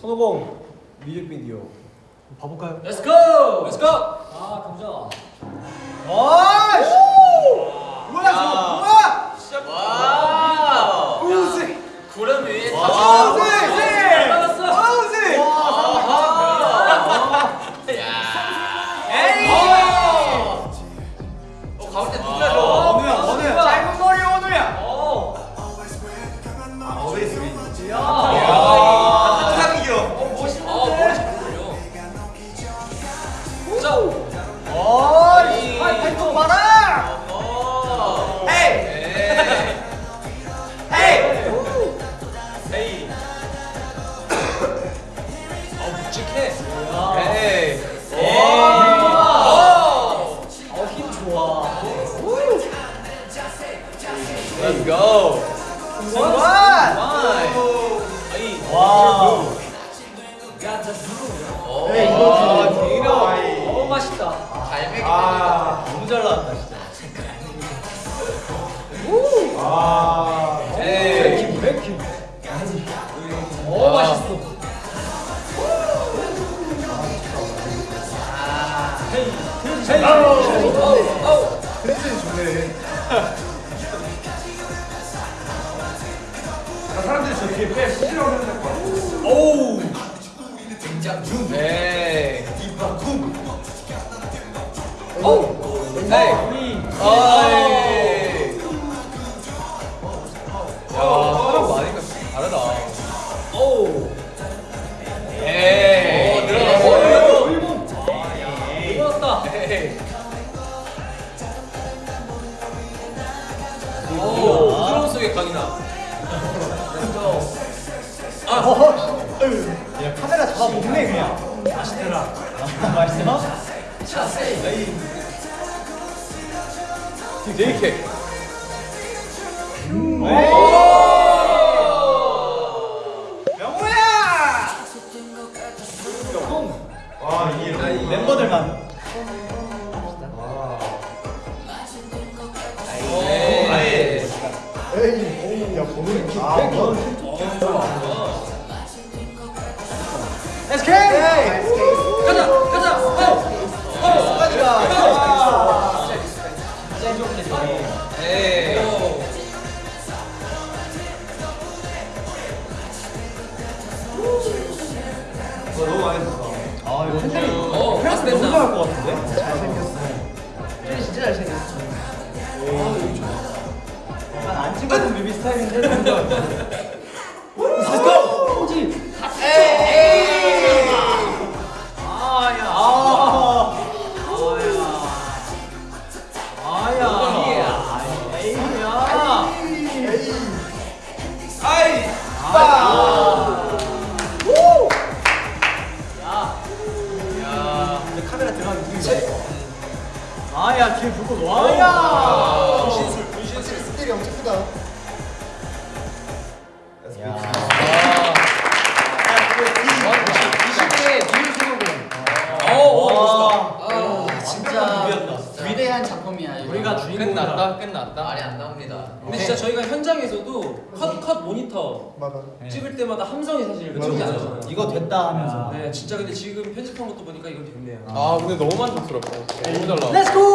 선호공 뮤직비디오 봐볼까요? Let's go. Let's go. 아 감자. 아이씨 뭐야 저거 뭐야 와. 우zi 구름 위에 아, 다 오. 에이, 이거 길어. 어 맛있다. 갈매기. 아 너무 잘 나왔다 진짜 아 에이. 브레이킹. 어 맛있어. 헤이. 헤이. 아우. 텐션이 좋네 저 뒤에 빼 시끄러워 하는 거 같아 오우. 에이 이바쿰 오. 에이 네. 어이 야 사람 많으니까 다르다 오. 에이 일본. 부드러운 속에 강이나. 먹네 그냥 맛있더라 맛있어? 자세. JK 명호야! 와 이게 멤버들만 야 보는 아 너 너무 많이 했어 아 이거 팬들이 어, 맛있겠다. 너무 좋아할 것 같은데? 잘생겼어 팬이 진짜 잘생겼어. 약간 안 찍어본 뮤비 스타일인데 너무 좋아 아야 뒤에 불꽃 아. 와야. 분신술. 분신술. 스케일이 엄청 크다. 위대한 작품이야. 이거. 우리가 주인공이다 끝났다. 끝났다. 말이 안 나옵니다. 근데 진짜 저희가 현장에서도 컷 컷 모니터 맞아. 찍을 때마다 함성이 사실 맞아, 안. 나잖아요. 이거 됐다 하면서 네, 진짜 근데 지금 편집한 것도 보니까 이건 됐네요. 아 근데 너무 만족스럽다. 너무 잘 나왔어. Go.